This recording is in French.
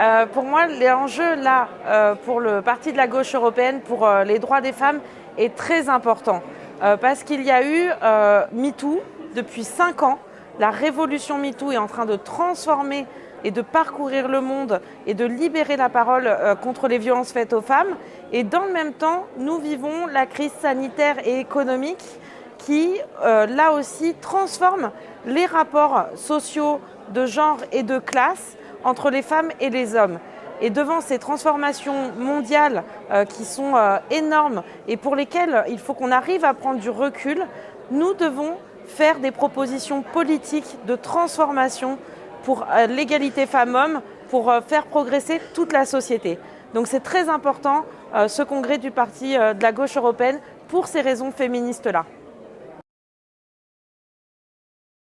Euh, pour moi, l'enjeu là, euh, pour le Parti de la gauche européenne, pour euh, les droits des femmes, est très important. parce qu'il y a eu MeToo depuis cinq ans. La révolution MeToo est en train de transformer et de parcourir le monde et de libérer la parole contre les violences faites aux femmes. Et dans le même temps, nous vivons la crise sanitaire et économique qui, là aussi, transforme les rapports sociaux de genre et de classe entre les femmes et les hommes. Et devant ces transformations mondiales euh, qui sont euh, énormes et pour lesquelles il faut qu'on arrive à prendre du recul, nous devons faire des propositions politiques de transformation pour euh, l'égalité femmes-hommes, pour faire progresser toute la société. Donc c'est très important ce congrès du Parti de la gauche européenne pour ces raisons féministes-là.